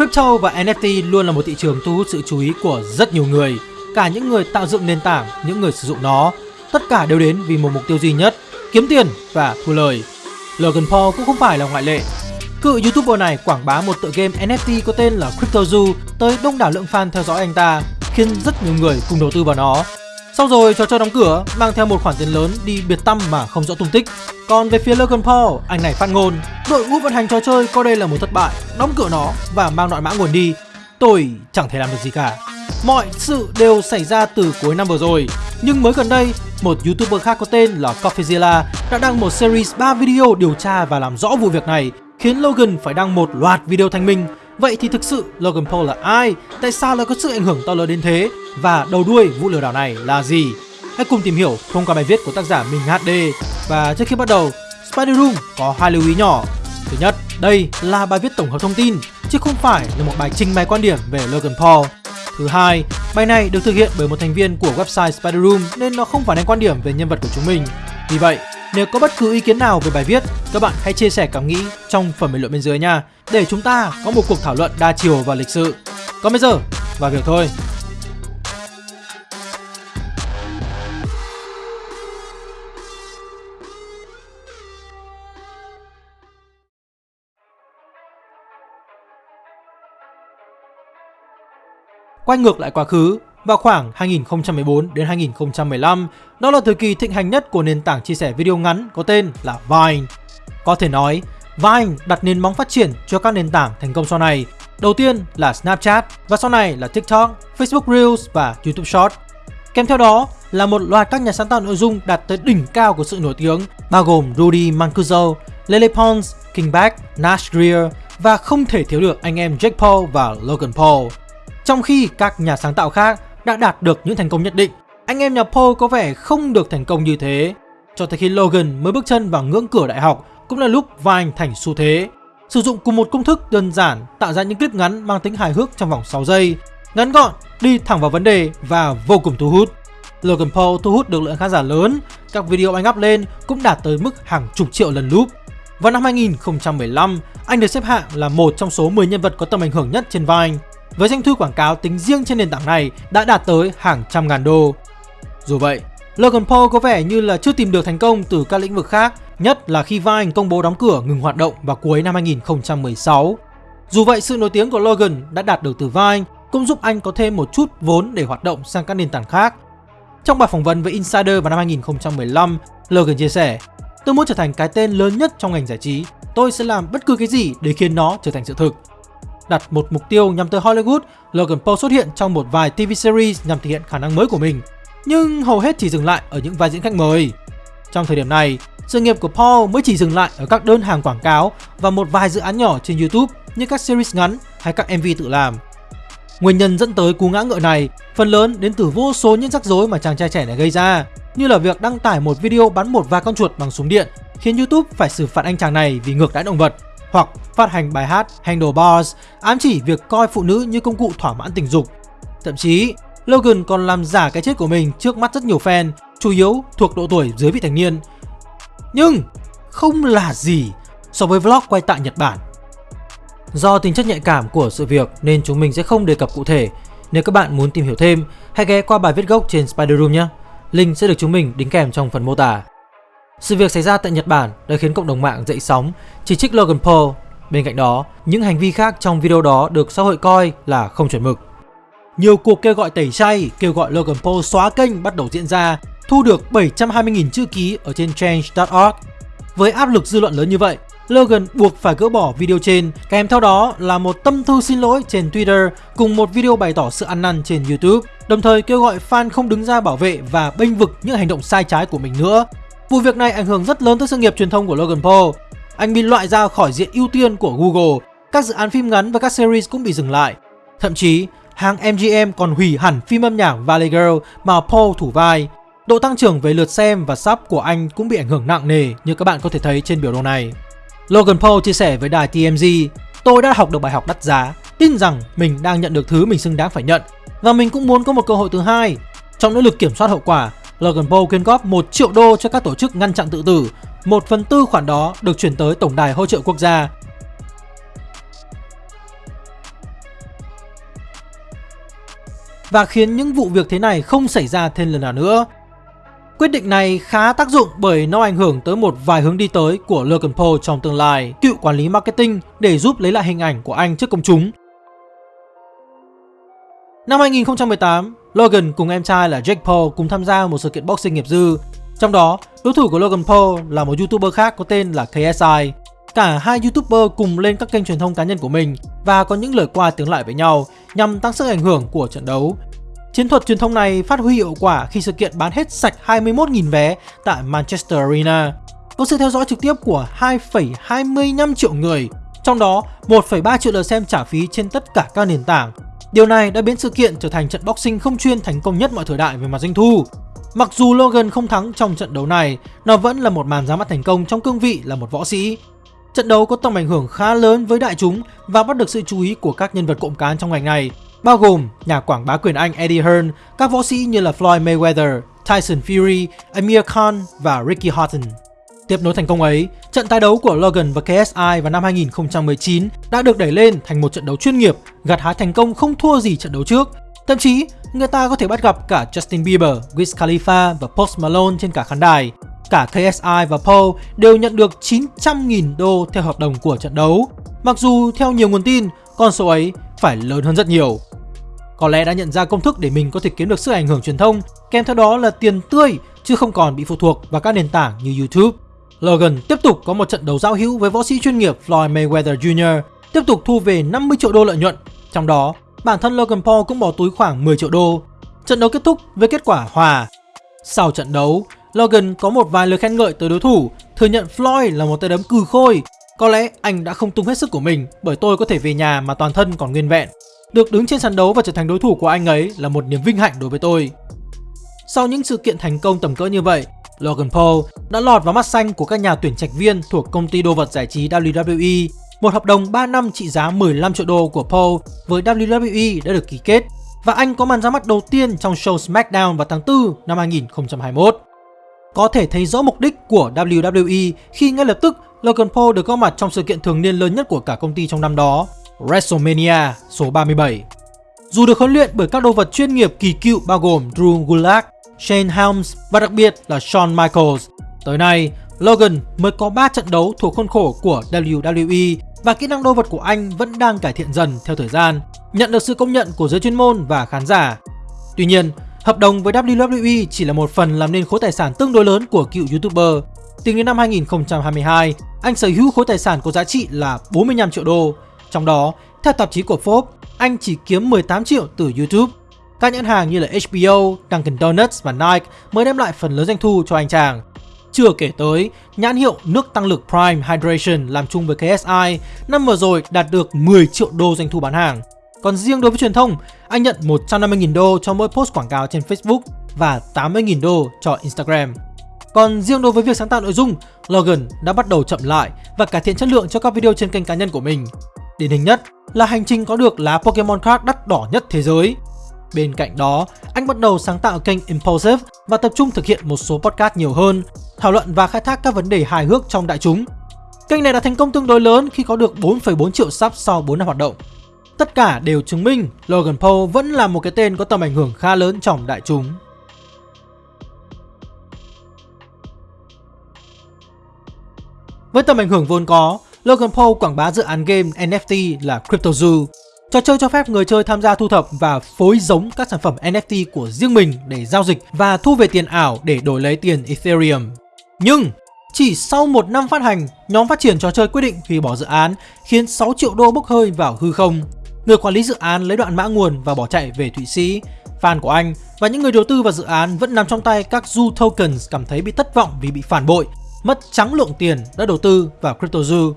Crypto và NFT luôn là một thị trường thu hút sự chú ý của rất nhiều người, cả những người tạo dựng nền tảng, những người sử dụng nó. Tất cả đều đến vì một mục tiêu duy nhất, kiếm tiền và thu lời. Logan Paul cũng không phải là ngoại lệ. Cự YouTuber này quảng bá một tựa game NFT có tên là Crypto Zoo tới đông đảo lượng fan theo dõi anh ta, khiến rất nhiều người cùng đầu tư vào nó. Sau rồi trò chơi đóng cửa, mang theo một khoản tiền lớn đi biệt tâm mà không rõ tung tích. Còn về phía Logan Paul, anh này phát ngôn, đội ngũ vận hành trò chơi coi đây là một thất bại, đóng cửa nó và mang đoạn mã nguồn đi. Tôi chẳng thể làm được gì cả. Mọi sự đều xảy ra từ cuối năm vừa rồi, nhưng mới gần đây, một YouTuber khác có tên là Coffeezilla đã đăng một series 3 video điều tra và làm rõ vụ việc này, khiến Logan phải đăng một loạt video thanh minh Vậy thì thực sự Logan Paul là ai? Tại sao lại có sự ảnh hưởng to lớn đến thế? Và đầu đuôi vụ lừa đảo này là gì? Hãy cùng tìm hiểu thông qua bài viết của tác giả Minh HD. Và trước khi bắt đầu, Spider Room có hai lưu ý nhỏ. Thứ nhất, đây là bài viết tổng hợp thông tin, chứ không phải là một bài trình bày quan điểm về Logan Paul. Thứ hai, bài này được thực hiện bởi một thành viên của website Spider Room nên nó không phản ánh quan điểm về nhân vật của chúng mình. Vì vậy, nếu có bất cứ ý kiến nào về bài viết, các bạn hãy chia sẻ cảm nghĩ trong phần bình luận bên dưới nha, để chúng ta có một cuộc thảo luận đa chiều và lịch sự. Còn bây giờ, vào việc thôi. Quay ngược lại quá khứ, vào khoảng 2014 đến 2015, đó là thời kỳ thịnh hành nhất của nền tảng chia sẻ video ngắn có tên là Vine. Có thể nói, Vine đặt nền móng phát triển cho các nền tảng thành công sau này. Đầu tiên là Snapchat và sau này là TikTok, Facebook Reels và YouTube Short. Kèm theo đó là một loạt các nhà sáng tạo nội dung đạt tới đỉnh cao của sự nổi tiếng, bao gồm Rudy Mancuso, Lele Pons, King Back, Nash Greer và không thể thiếu được anh em Jake Paul và Logan Paul. Trong khi các nhà sáng tạo khác đã đạt được những thành công nhất định, anh em nhà Paul có vẻ không được thành công như thế. Cho tới khi Logan mới bước chân vào ngưỡng cửa đại học cũng là lúc Vine thành xu thế. Sử dụng cùng một công thức đơn giản tạo ra những clip ngắn mang tính hài hước trong vòng 6 giây, ngắn gọn, đi thẳng vào vấn đề và vô cùng thu hút. Logan Paul thu hút được lượng khán giả lớn, các video anh up lên cũng đạt tới mức hàng chục triệu lần loop. Vào năm 2015, anh được xếp hạng là một trong số 10 nhân vật có tầm ảnh hưởng nhất trên Vine với doanh thu quảng cáo tính riêng trên nền tảng này đã đạt tới hàng trăm ngàn đô. Dù vậy, Logan Paul có vẻ như là chưa tìm được thành công từ các lĩnh vực khác, nhất là khi Vine công bố đóng cửa ngừng hoạt động vào cuối năm 2016. Dù vậy, sự nổi tiếng của Logan đã đạt được từ Vine cũng giúp anh có thêm một chút vốn để hoạt động sang các nền tảng khác. Trong bài phỏng vấn với Insider vào năm 2015, Logan chia sẻ Tôi muốn trở thành cái tên lớn nhất trong ngành giải trí. Tôi sẽ làm bất cứ cái gì để khiến nó trở thành sự thực đặt một mục tiêu nhằm tới Hollywood, Logan Paul xuất hiện trong một vài TV series nhằm thể hiện khả năng mới của mình, nhưng hầu hết chỉ dừng lại ở những vai diễn khách mời. Trong thời điểm này, sự nghiệp của Paul mới chỉ dừng lại ở các đơn hàng quảng cáo và một vài dự án nhỏ trên YouTube như các series ngắn hay các MV tự làm. Nguyên nhân dẫn tới cú ngã ngựa này phần lớn đến từ vô số những rắc rối mà chàng trai trẻ này gây ra, như là việc đăng tải một video bắn một vài con chuột bằng súng điện khiến YouTube phải xử phạt anh chàng này vì ngược đãi động vật hoặc phát hành bài hát Handlebars ám chỉ việc coi phụ nữ như công cụ thỏa mãn tình dục. Thậm chí, Logan còn làm giả cái chết của mình trước mắt rất nhiều fan, chủ yếu thuộc độ tuổi dưới vị thành niên. Nhưng không là gì so với vlog quay tại Nhật Bản. Do tính chất nhạy cảm của sự việc nên chúng mình sẽ không đề cập cụ thể. Nếu các bạn muốn tìm hiểu thêm, hãy ghé qua bài viết gốc trên Spider Room nhé. Link sẽ được chúng mình đính kèm trong phần mô tả. Sự việc xảy ra tại Nhật Bản đã khiến cộng đồng mạng dậy sóng, chỉ trích Logan Paul. Bên cạnh đó, những hành vi khác trong video đó được xã hội coi là không chuẩn mực. Nhiều cuộc kêu gọi tẩy chay, kêu gọi Logan Paul xóa kênh bắt đầu diễn ra, thu được 720.000 chữ ký ở trên change.org. Với áp lực dư luận lớn như vậy, Logan buộc phải gỡ bỏ video trên, kèm theo đó là một tâm thư xin lỗi trên Twitter cùng một video bày tỏ sự ăn năn trên YouTube, đồng thời kêu gọi fan không đứng ra bảo vệ và bênh vực những hành động sai trái của mình nữa. Vụ việc này ảnh hưởng rất lớn tới sự nghiệp truyền thông của Logan Paul. Anh bị loại ra khỏi diện ưu tiên của Google, các dự án phim ngắn và các series cũng bị dừng lại. Thậm chí, hãng MGM còn hủy hẳn phim âm nhạc Valley Girl mà Paul thủ vai. Độ tăng trưởng về lượt xem và sub của anh cũng bị ảnh hưởng nặng nề như các bạn có thể thấy trên biểu đồ này. Logan Paul chia sẻ với đài TMZ, tôi đã học được bài học đắt giá, tin rằng mình đang nhận được thứ mình xứng đáng phải nhận và mình cũng muốn có một cơ hội thứ hai. Trong nỗ lực kiểm soát hậu quả, Logan Paul quyên góp 1 triệu đô cho các tổ chức ngăn chặn tự tử, 1 phần tư khoản đó được chuyển tới Tổng đài hỗ trợ quốc gia. Và khiến những vụ việc thế này không xảy ra thêm lần nào nữa. Quyết định này khá tác dụng bởi nó ảnh hưởng tới một vài hướng đi tới của Logan Paul trong tương lai, cựu quản lý marketing để giúp lấy lại hình ảnh của anh trước công chúng Năm 2018, Logan cùng em trai là Jake Paul cùng tham gia một sự kiện boxing nghiệp dư. Trong đó, đối thủ của Logan Paul là một YouTuber khác có tên là KSI. Cả hai YouTuber cùng lên các kênh truyền thông cá nhân của mình và có những lời qua tiếng lại với nhau nhằm tăng sức ảnh hưởng của trận đấu. Chiến thuật truyền thông này phát huy hiệu quả khi sự kiện bán hết sạch 21.000 vé tại Manchester Arena. Có sự theo dõi trực tiếp của 2,25 triệu người, trong đó 1,3 triệu lượt xem trả phí trên tất cả các nền tảng. Điều này đã biến sự kiện trở thành trận boxing không chuyên thành công nhất mọi thời đại về mặt doanh thu. Mặc dù Logan không thắng trong trận đấu này, nó vẫn là một màn ra mắt thành công trong cương vị là một võ sĩ. Trận đấu có tầm ảnh hưởng khá lớn với đại chúng và bắt được sự chú ý của các nhân vật cộng cán trong ngành này, bao gồm nhà quảng bá quyền Anh Eddie Hearn, các võ sĩ như là Floyd Mayweather, Tyson Fury, Amir Khan và Ricky Horton. Tiếp nối thành công ấy, trận tái đấu của Logan và KSI vào năm 2019 đã được đẩy lên thành một trận đấu chuyên nghiệp, gặt hái thành công không thua gì trận đấu trước. Thậm chí, người ta có thể bắt gặp cả Justin Bieber, Wiz Khalifa và Post Malone trên cả khán đài. Cả KSI và Paul đều nhận được 900.000 đô theo hợp đồng của trận đấu. Mặc dù theo nhiều nguồn tin, con số ấy phải lớn hơn rất nhiều. Có lẽ đã nhận ra công thức để mình có thể kiếm được sự ảnh hưởng truyền thông, kèm theo đó là tiền tươi chứ không còn bị phụ thuộc vào các nền tảng như YouTube. Logan tiếp tục có một trận đấu giao hữu với võ sĩ chuyên nghiệp Floyd Mayweather Jr. tiếp tục thu về 50 triệu đô lợi nhuận. Trong đó, bản thân Logan Paul cũng bỏ túi khoảng 10 triệu đô. Trận đấu kết thúc với kết quả hòa. Sau trận đấu, Logan có một vài lời khen ngợi tới đối thủ, thừa nhận Floyd là một tay đấm cừ khôi. Có lẽ anh đã không tung hết sức của mình bởi tôi có thể về nhà mà toàn thân còn nguyên vẹn. Được đứng trên sàn đấu và trở thành đối thủ của anh ấy là một niềm vinh hạnh đối với tôi. Sau những sự kiện thành công tầm cỡ như vậy, Logan Paul đã lọt vào mắt xanh của các nhà tuyển trạch viên thuộc công ty đồ vật giải trí WWE. Một hợp đồng 3 năm trị giá 15 triệu đô của Paul với WWE đã được ký kết và anh có màn ra mắt đầu tiên trong show SmackDown vào tháng 4 năm 2021. Có thể thấy rõ mục đích của WWE khi ngay lập tức Logan Paul được góp mặt trong sự kiện thường niên lớn nhất của cả công ty trong năm đó, WrestleMania số 37. Dù được huấn luyện bởi các đô vật chuyên nghiệp kỳ cựu bao gồm Drew Gulak, Shane Helms và đặc biệt là Shawn Michaels. Tới nay, Logan mới có 3 trận đấu thuộc khuôn khổ của WWE và kỹ năng đô vật của anh vẫn đang cải thiện dần theo thời gian, nhận được sự công nhận của giới chuyên môn và khán giả. Tuy nhiên, hợp đồng với WWE chỉ là một phần làm nên khối tài sản tương đối lớn của cựu YouTuber. Tính đến năm 2022, anh sở hữu khối tài sản có giá trị là 45 triệu đô. Trong đó, theo tạp chí của Forbes, anh chỉ kiếm 18 triệu từ YouTube. Các nhãn hàng như là HBO, Dunkin Donuts và Nike mới đem lại phần lớn doanh thu cho anh chàng. Chưa kể tới, nhãn hiệu nước tăng lực Prime Hydration làm chung với KSI năm vừa rồi đạt được 10 triệu đô doanh thu bán hàng. Còn riêng đối với truyền thông, anh nhận 150.000 đô cho mỗi post quảng cáo trên Facebook và 80.000 đô cho Instagram. Còn riêng đối với việc sáng tạo nội dung, Logan đã bắt đầu chậm lại và cải thiện chất lượng cho các video trên kênh cá nhân của mình. Điển hình nhất là hành trình có được lá Pokemon card đắt đỏ nhất thế giới. Bên cạnh đó, anh bắt đầu sáng tạo kênh Impulsive và tập trung thực hiện một số podcast nhiều hơn, thảo luận và khai thác các vấn đề hài hước trong đại chúng. Kênh này đã thành công tương đối lớn khi có được 4,4 triệu sub sau 4 năm hoạt động. Tất cả đều chứng minh Logan Paul vẫn là một cái tên có tầm ảnh hưởng khá lớn trong đại chúng. Với tầm ảnh hưởng vốn có, Logan Paul quảng bá dự án game NFT là CryptoZoo. Trò chơi cho phép người chơi tham gia thu thập và phối giống các sản phẩm NFT của riêng mình để giao dịch và thu về tiền ảo để đổi lấy tiền Ethereum. Nhưng chỉ sau một năm phát hành, nhóm phát triển trò chơi quyết định hủy bỏ dự án khiến 6 triệu đô bốc hơi vào hư không. Người quản lý dự án lấy đoạn mã nguồn và bỏ chạy về Thụy Sĩ. Fan của anh và những người đầu tư vào dự án vẫn nằm trong tay các Zoo Tokens cảm thấy bị thất vọng vì bị phản bội, mất trắng lượng tiền đã đầu tư vào CryptoZoo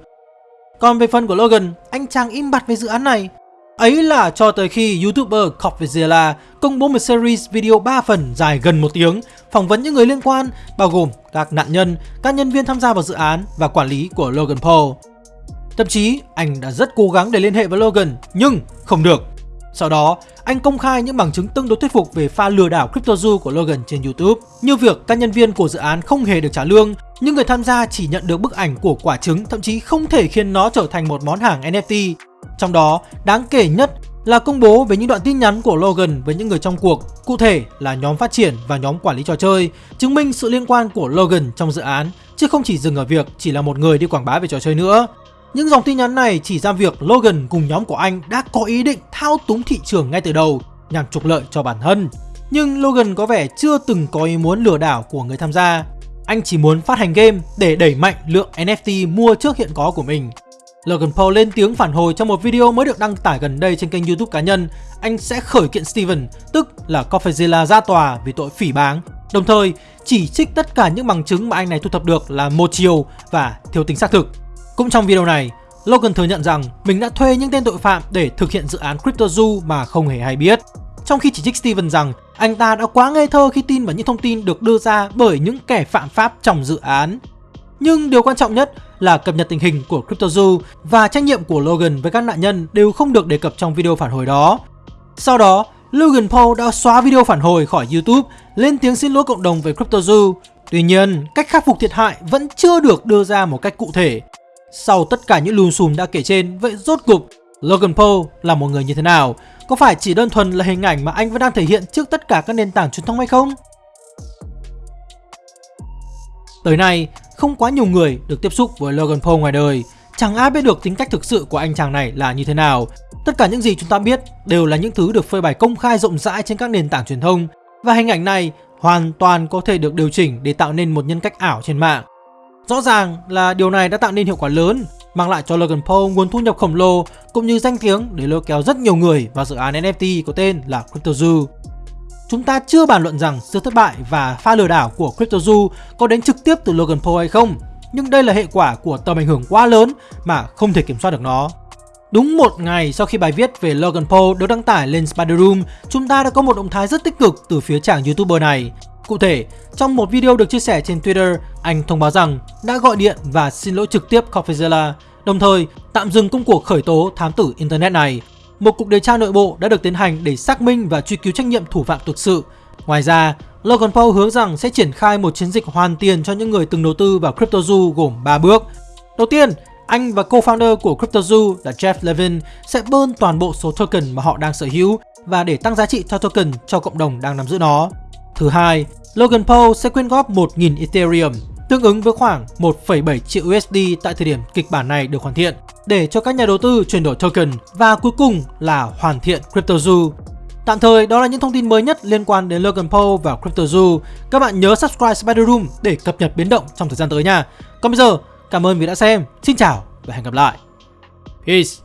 còn về phần của Logan, anh chàng im bặt về dự án này. Ấy là cho tới khi YouTuber Coffeezilla công bố một series video 3 phần dài gần một tiếng phỏng vấn những người liên quan bao gồm các nạn nhân, các nhân viên tham gia vào dự án và quản lý của Logan Paul. Thậm chí anh đã rất cố gắng để liên hệ với Logan nhưng không được. Sau đó, anh công khai những bằng chứng tương đối thuyết phục về pha lừa đảo CryptoZoo của Logan trên YouTube, như việc các nhân viên của dự án không hề được trả lương, nhưng người tham gia chỉ nhận được bức ảnh của quả trứng, thậm chí không thể khiến nó trở thành một món hàng NFT. Trong đó, đáng kể nhất là công bố về những đoạn tin nhắn của Logan với những người trong cuộc, cụ thể là nhóm phát triển và nhóm quản lý trò chơi, chứng minh sự liên quan của Logan trong dự án, chứ không chỉ dừng ở việc chỉ là một người đi quảng bá về trò chơi nữa. Những dòng tin nhắn này chỉ ra việc Logan cùng nhóm của anh đã có ý định thao túng thị trường ngay từ đầu nhằm trục lợi cho bản thân. Nhưng Logan có vẻ chưa từng có ý muốn lừa đảo của người tham gia. Anh chỉ muốn phát hành game để đẩy mạnh lượng NFT mua trước hiện có của mình. Logan Paul lên tiếng phản hồi trong một video mới được đăng tải gần đây trên kênh youtube cá nhân. Anh sẽ khởi kiện Steven, tức là Coffeezilla ra tòa vì tội phỉ báng. Đồng thời chỉ trích tất cả những bằng chứng mà anh này thu thập được là một chiều và thiếu tính xác thực. Cũng trong video này, Logan thừa nhận rằng mình đã thuê những tên tội phạm để thực hiện dự án CryptoZoo mà không hề hay biết. Trong khi chỉ trích Steven rằng anh ta đã quá ngây thơ khi tin vào những thông tin được đưa ra bởi những kẻ phạm pháp trong dự án. Nhưng điều quan trọng nhất là cập nhật tình hình của CryptoZoo và trách nhiệm của Logan với các nạn nhân đều không được đề cập trong video phản hồi đó. Sau đó, Logan Paul đã xóa video phản hồi khỏi YouTube, lên tiếng xin lỗi cộng đồng về CryptoZoo. Tuy nhiên, cách khắc phục thiệt hại vẫn chưa được đưa ra một cách cụ thể. Sau tất cả những lùm xùm đã kể trên, vậy rốt cục Logan Paul là một người như thế nào? Có phải chỉ đơn thuần là hình ảnh mà anh vẫn đang thể hiện trước tất cả các nền tảng truyền thông hay không? Tới nay, không quá nhiều người được tiếp xúc với Logan Paul ngoài đời. Chẳng ai biết được tính cách thực sự của anh chàng này là như thế nào. Tất cả những gì chúng ta biết đều là những thứ được phơi bày công khai rộng rãi trên các nền tảng truyền thông. Và hình ảnh này hoàn toàn có thể được điều chỉnh để tạo nên một nhân cách ảo trên mạng. Rõ ràng là điều này đã tạo nên hiệu quả lớn, mang lại cho Logan Paul nguồn thu nhập khổng lồ cũng như danh tiếng để lôi kéo rất nhiều người vào dự án NFT có tên là CryptoZoo. Chúng ta chưa bàn luận rằng sự thất bại và pha lừa đảo của CryptoZoo có đến trực tiếp từ Logan Paul hay không, nhưng đây là hệ quả của tầm ảnh hưởng quá lớn mà không thể kiểm soát được nó. Đúng một ngày sau khi bài viết về Logan Paul được đăng tải lên Spider Room, chúng ta đã có một động thái rất tích cực từ phía chàng YouTuber này. Cụ thể, trong một video được chia sẻ trên Twitter, anh thông báo rằng đã gọi điện và xin lỗi trực tiếp Coffeezilla, đồng thời tạm dừng công cuộc khởi tố thám tử Internet này. Một cuộc điều tra nội bộ đã được tiến hành để xác minh và truy cứu trách nhiệm thủ phạm thực sự. Ngoài ra, Logan Paul hứa rằng sẽ triển khai một chiến dịch hoàn tiền cho những người từng đầu tư vào CryptoZoo gồm 3 bước. Đầu tiên, anh và co-founder của CryptoZoo là Jeff Levin sẽ bơn toàn bộ số token mà họ đang sở hữu và để tăng giá trị cho token cho cộng đồng đang nắm giữ nó. Thứ hai, Logan Paul sẽ quyên góp 1.000 Ethereum, tương ứng với khoảng 1,7 triệu USD tại thời điểm kịch bản này được hoàn thiện, để cho các nhà đầu tư chuyển đổi token và cuối cùng là hoàn thiện CryptoZoo. Tạm thời đó là những thông tin mới nhất liên quan đến Logan Paul và CryptoZoo. Các bạn nhớ subscribe Spider Room để cập nhật biến động trong thời gian tới nha. Còn bây giờ, cảm ơn vì đã xem. Xin chào và hẹn gặp lại. Peace.